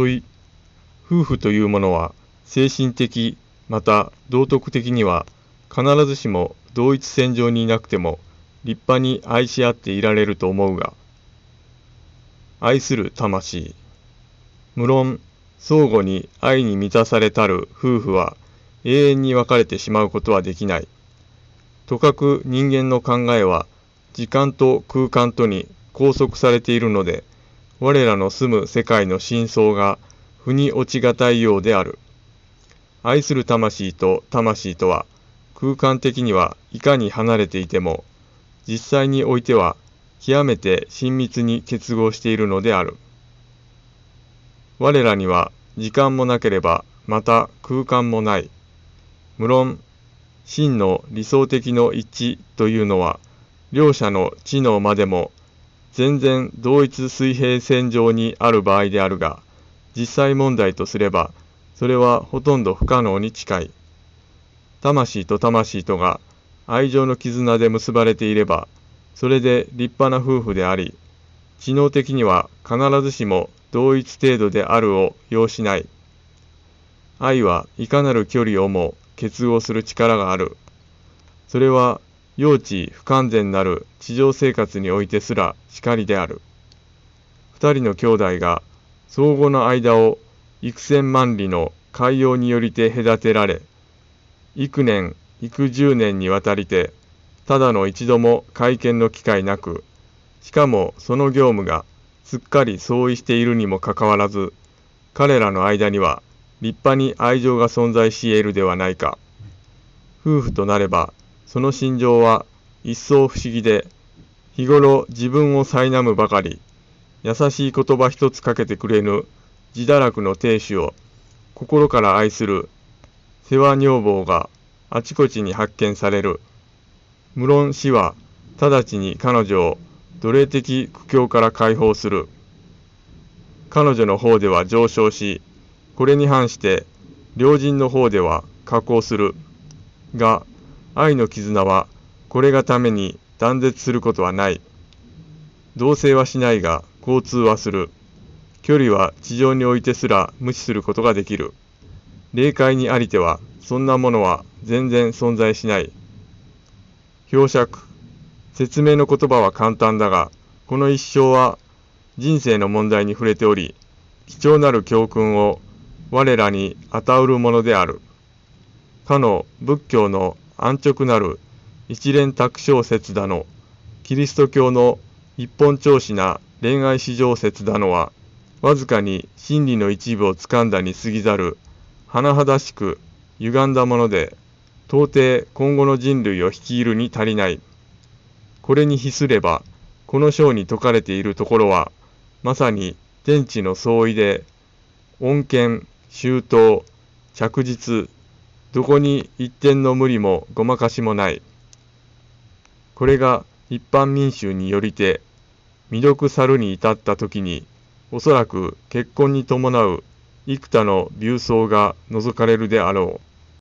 問い、夫婦というものは精神的また道徳的には必ずしも同一線上にいなくても立派に愛し合っていられると思うが愛する魂。無論相互に愛に満たされたる夫婦は永遠に別れてしまうことはできない。とかく人間の考えは時間と空間とに拘束されているので我らの住む世界の真相が腑に落ちがたいようである。愛する魂と魂とは空間的にはいかに離れていても実際においては極めて親密に結合しているのである。我らには時間もなければまた空間もない。無論真の理想的の一致というのは両者の知能までも全然同一水平線上にある場合であるが実際問題とすればそれはほとんど不可能に近い。魂と魂とが愛情の絆で結ばれていれば、それで立派な夫婦であり、知能的には必ずしも同一程度であるを要しない。愛はいかなる距離をも結合する力がある。それは幼稚不完全なる地上生活においてすらしりである。二人の兄弟が相互の間を幾千万里の海洋によりて隔てられ、幾年、幾十年にわたりて、ただの一度も会見の機会なく、しかもその業務がすっかり相違しているにもかかわらず、彼らの間には立派に愛情が存在し得るではないか。夫婦となれば、その心情は一層不思議で、日頃自分を苛むばかり、優しい言葉一つかけてくれぬ自堕落の亭主を心から愛する世話女房があちこちに発見される。無論死は直ちに彼女を奴隷的苦境から解放する。彼女の方では上昇し、これに反して良人の方では下降する。が、愛の絆はこれがために断絶することはない。同棲はしないが交通はする。距離は地上においてすら無視することができる。霊界にありては、そんなものは全然存在しない。表釈。説明の言葉は簡単だが、この一生は人生の問題に触れており、貴重なる教訓を我らに与うるものである。かの仏教の安直なる一連卓小説だの、キリスト教の一本調子な恋愛史上説だのは、わずかに真理の一部をつかんだに過ぎざる、甚だしく歪んだもので、到底今後の人類を率いるに足りない。これに比すれば、この章に説かれているところは、まさに天地の相違で、恩恵、周到、着実、どこに一点の無理もごまかしもない。これが一般民衆によりて、未読猿に至った時に、おそらく結婚に伴う幾多の流走が除かれるであろう。